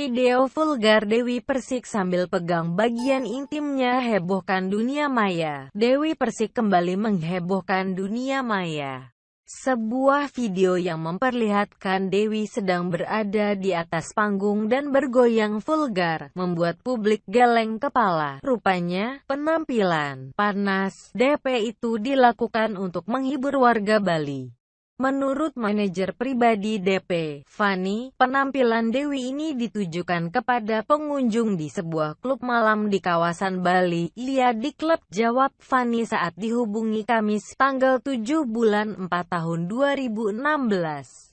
Video vulgar Dewi Persik sambil pegang bagian intimnya hebohkan dunia maya. Dewi Persik kembali menghebohkan dunia maya. Sebuah video yang memperlihatkan Dewi sedang berada di atas panggung dan bergoyang vulgar, membuat publik geleng kepala. Rupanya, penampilan panas DP itu dilakukan untuk menghibur warga Bali. Menurut manajer pribadi DP, Fanny, penampilan Dewi ini ditujukan kepada pengunjung di sebuah klub malam di kawasan Bali. Lihat di klub, jawab Fanny saat dihubungi Kamis, tanggal 7 bulan 4 tahun 2016.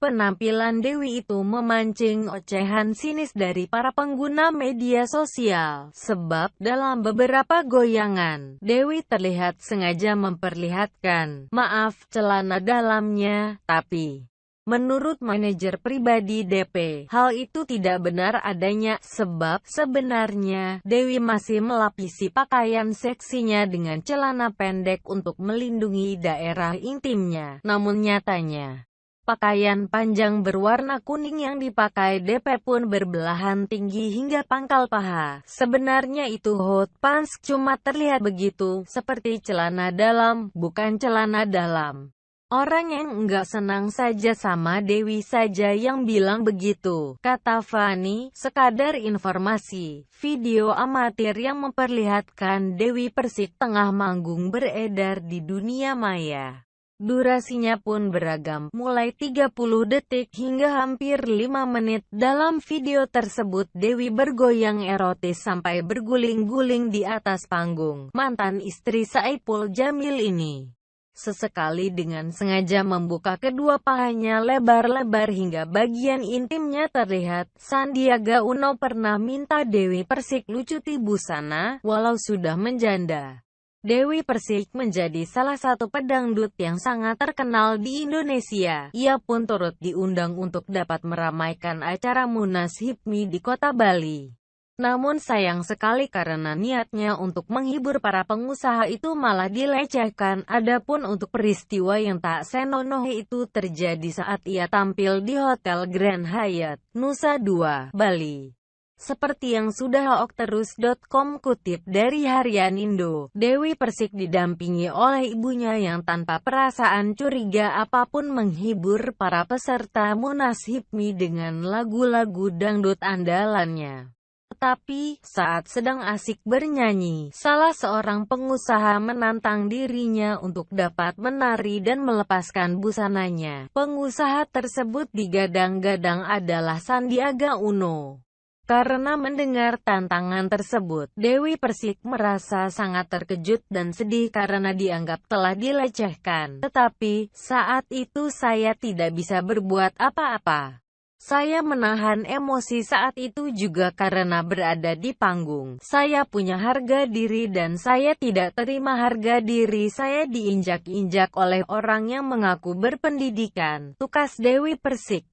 Penampilan Dewi itu memancing ocehan sinis dari para pengguna media sosial, sebab dalam beberapa goyangan, Dewi terlihat sengaja memperlihatkan, maaf, celana dalamnya, tapi... Menurut manajer pribadi DP, hal itu tidak benar adanya, sebab sebenarnya Dewi masih melapisi pakaian seksinya dengan celana pendek untuk melindungi daerah intimnya. Namun nyatanya, Pakaian panjang berwarna kuning yang dipakai DP pun berbelahan tinggi hingga pangkal paha. Sebenarnya itu hot pants, cuma terlihat begitu, seperti celana dalam, bukan celana dalam. Orang yang enggak senang saja sama Dewi saja yang bilang begitu, kata Fani, sekadar informasi. Video amatir yang memperlihatkan Dewi Persik tengah manggung beredar di dunia maya. Durasinya pun beragam, mulai 30 detik hingga hampir 5 menit. Dalam video tersebut, Dewi bergoyang erotis sampai berguling-guling di atas panggung. Mantan istri Saipul Jamil ini sesekali dengan sengaja membuka kedua pahanya lebar-lebar hingga bagian intimnya terlihat. Sandiaga Uno pernah minta Dewi Persik lucuti busana, walau sudah menjanda. Dewi Persik menjadi salah satu pedangdut yang sangat terkenal di Indonesia. Ia pun turut diundang untuk dapat meramaikan acara Munas HIPMI di kota Bali. Namun sayang sekali karena niatnya untuk menghibur para pengusaha itu malah dilecehkan. Adapun untuk peristiwa yang tak senonoh itu terjadi saat ia tampil di Hotel Grand Hyatt, Nusa Dua, Bali. Seperti yang sudah okterus.com kutip dari Harian Indo, Dewi Persik didampingi oleh ibunya yang tanpa perasaan curiga apa pun menghibur para peserta Munas HIPMI dengan lagu-lagu dangdut andalannya. Tetapi, saat sedang asik bernyanyi, salah seorang pengusaha menantang dirinya untuk dapat menari dan melepaskan busananya. Pengusaha tersebut digadang-gadang adalah Sandiaga Uno. Karena mendengar tantangan tersebut, Dewi Persik merasa sangat terkejut dan sedih karena dianggap telah dilecehkan. Tetapi, saat itu saya tidak bisa berbuat apa-apa. Saya menahan emosi saat itu juga karena berada di panggung. Saya punya harga diri dan saya tidak terima harga diri saya diinjak-injak oleh orang yang mengaku berpendidikan. Tukas Dewi Persik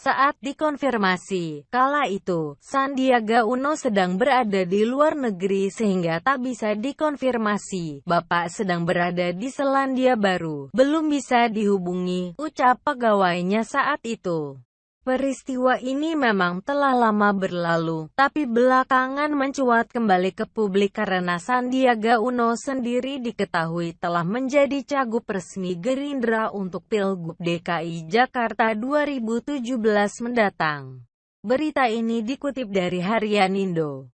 saat dikonfirmasi, kala itu, Sandiaga Uno sedang berada di luar negeri sehingga tak bisa dikonfirmasi. Bapak sedang berada di Selandia Baru, belum bisa dihubungi, ucap pegawainya saat itu. Peristiwa ini memang telah lama berlalu, tapi belakangan mencuat kembali ke publik karena Sandiaga Uno sendiri diketahui telah menjadi cagup resmi Gerindra untuk Pilgub DKI Jakarta 2017 mendatang. Berita ini dikutip dari Harian Indo.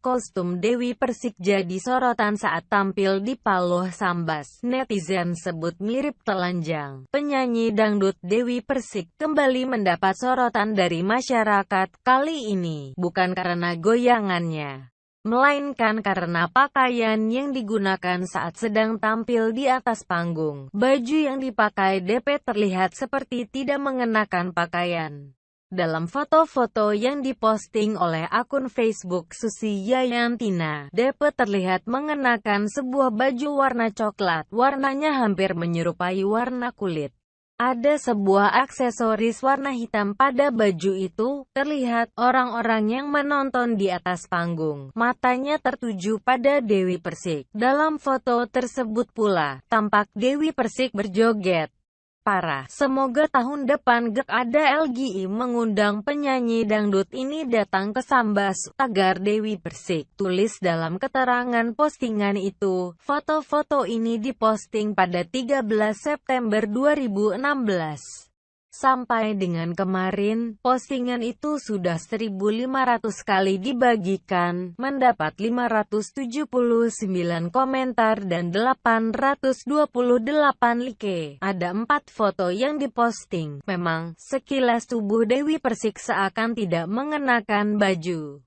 Kostum Dewi Persik jadi sorotan saat tampil di Paloh Sambas. Netizen sebut mirip telanjang. Penyanyi dangdut Dewi Persik kembali mendapat sorotan dari masyarakat. Kali ini, bukan karena goyangannya melainkan karena pakaian yang digunakan saat sedang tampil di atas panggung. Baju yang dipakai DP terlihat seperti tidak mengenakan pakaian. Dalam foto-foto yang diposting oleh akun Facebook Susi Yayantina, Depe terlihat mengenakan sebuah baju warna coklat. Warnanya hampir menyerupai warna kulit. Ada sebuah aksesoris warna hitam pada baju itu. Terlihat orang-orang yang menonton di atas panggung. Matanya tertuju pada Dewi Persik. Dalam foto tersebut pula, tampak Dewi Persik berjoget. Parah, semoga tahun depan gak ada LGI mengundang penyanyi dangdut ini datang ke Sambas, agar Dewi Persik. Tulis dalam keterangan postingan itu, foto-foto ini diposting pada 13 September 2016. Sampai dengan kemarin, postingan itu sudah 1500 kali dibagikan, mendapat 579 komentar dan 828 like. Ada empat foto yang diposting. Memang, sekilas tubuh Dewi Persik seakan tidak mengenakan baju.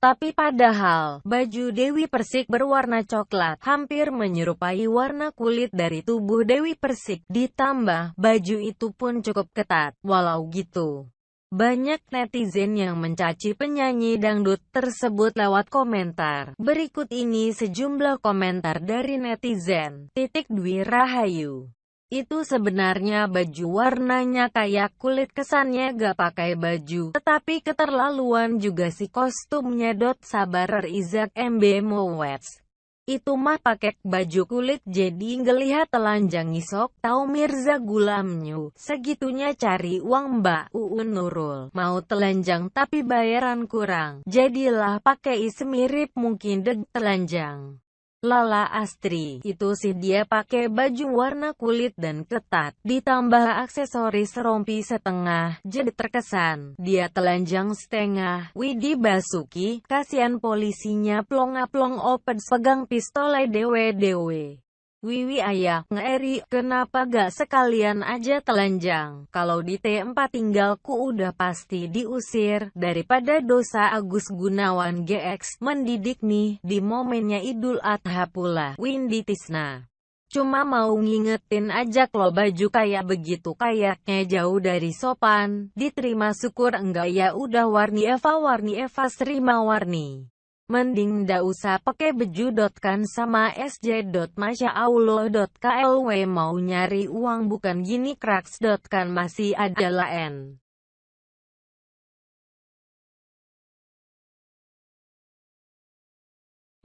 Tapi padahal, baju Dewi Persik berwarna coklat, hampir menyerupai warna kulit dari tubuh Dewi Persik. Ditambah, baju itu pun cukup ketat. Walau gitu, banyak netizen yang mencaci penyanyi dangdut tersebut lewat komentar. Berikut ini sejumlah komentar dari netizen. Titik Dwi Rahayu. Itu sebenarnya baju warnanya kayak kulit kesannya gak pakai baju. Tetapi keterlaluan juga si kostumnya. Dot sabar Izak MB Mowets. Itu mah pakai baju kulit jadi ngelihat telanjang isok. Tahu Mirza Gulamnyu. Segitunya cari uang mbak Uun Nurul. Mau telanjang tapi bayaran kurang. Jadilah pakai semirip mungkin deg telanjang. Lala Astri, itu sih dia pakai baju warna kulit dan ketat, ditambah aksesoris rompi setengah, jadi terkesan, dia telanjang setengah, Widi Basuki, kasihan polisinya plong-plong open. Pegang pistol dewe-dewe. Wiwi ayah, ngeri, kenapa gak sekalian aja telanjang? Kalau di T4 tinggalku udah pasti diusir, daripada dosa Agus Gunawan GX, mendidik nih, di momennya Idul Adha pula, Windy Tisna. Cuma mau ngingetin aja lo baju kayak begitu kayaknya jauh dari sopan, diterima syukur enggak ya udah warni Eva warni Eva serima warni. Mending ndak usah pakai baju. Kan sama sj. Masya Allah. klw mau nyari uang bukan gini kraks. Kan masih ada lain.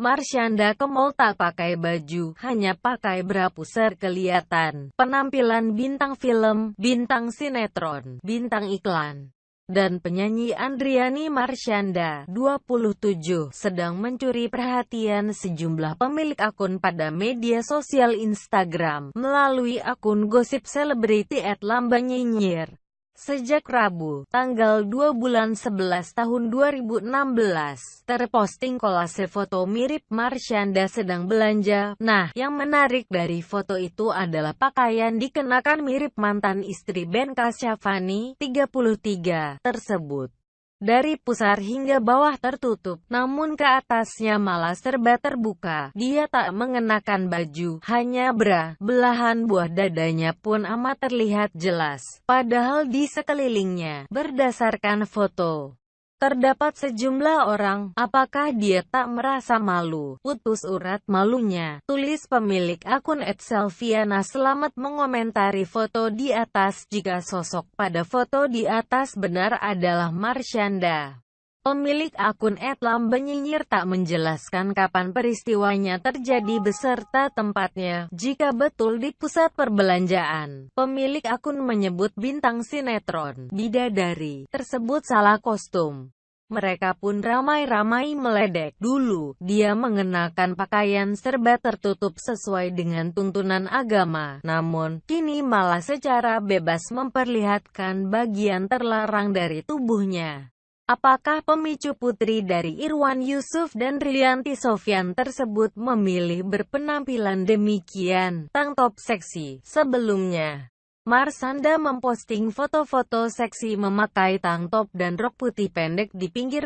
Marsyanda ke mall tak pakai baju, hanya pakai bra pusar kelihatan. Penampilan bintang film, bintang sinetron, bintang iklan dan penyanyi Andriani Marsyanda, 27, sedang mencuri perhatian sejumlah pemilik akun pada media sosial Instagram, melalui akun gosip selebriti @lambanyinyir. Sejak Rabu, tanggal 2 bulan 11 tahun 2016, terposting kolase foto mirip Marsyanda sedang belanja. Nah, yang menarik dari foto itu adalah pakaian dikenakan mirip mantan istri Ben Kasyafani, 33, tersebut. Dari pusar hingga bawah tertutup, namun ke atasnya malah serba terbuka. Dia tak mengenakan baju, hanya bra. Belahan buah dadanya pun amat terlihat jelas. Padahal di sekelilingnya, berdasarkan foto, Terdapat sejumlah orang, apakah dia tak merasa malu? Putus urat malunya, tulis pemilik akun @selviana selamat mengomentari foto di atas jika sosok pada foto di atas benar adalah Marsyanda. Pemilik akun @lam benyinyir tak menjelaskan kapan peristiwanya terjadi beserta tempatnya. Jika betul di pusat perbelanjaan, pemilik akun menyebut bintang sinetron, bidadari, tersebut salah kostum. Mereka pun ramai-ramai meledek. Dulu, dia mengenakan pakaian serba tertutup sesuai dengan tuntunan agama. Namun, kini malah secara bebas memperlihatkan bagian terlarang dari tubuhnya. Apakah pemicu putri dari Irwan Yusuf dan Rianti Sofyan tersebut memilih berpenampilan demikian, tang top seksi, sebelumnya? Marsanda memposting foto-foto seksi memakai tang top dan rok putih pendek di pinggir